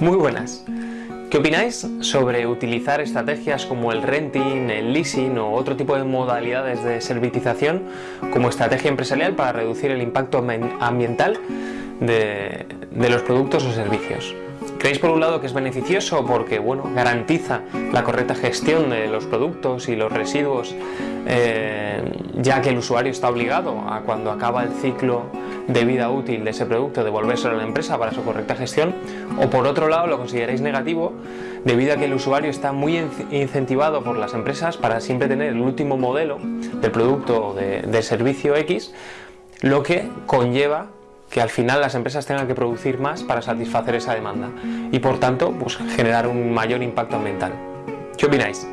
Muy buenas. ¿Qué opináis sobre utilizar estrategias como el renting, el leasing o otro tipo de modalidades de servitización como estrategia empresarial para reducir el impacto ambiental de, los productos o servicios? ¿Creéis por un lado que es beneficioso porque bueno, garantiza la correcta gestión de los productos y los residuos eh, ya que el usuario está obligado a cuando acaba el ciclo de vida útil de ese producto devolvérselo a la empresa para su correcta gestión o por otro lado lo consideráis negativo debido a que el usuario está muy incentivado por las empresas para siempre tener el último modelo del producto o de, servicio X lo que conlleva que al final las empresas tengan que producir más para satisfacer esa demanda y por tanto pues, generar un mayor impacto ambiental. ¿Qué opináis?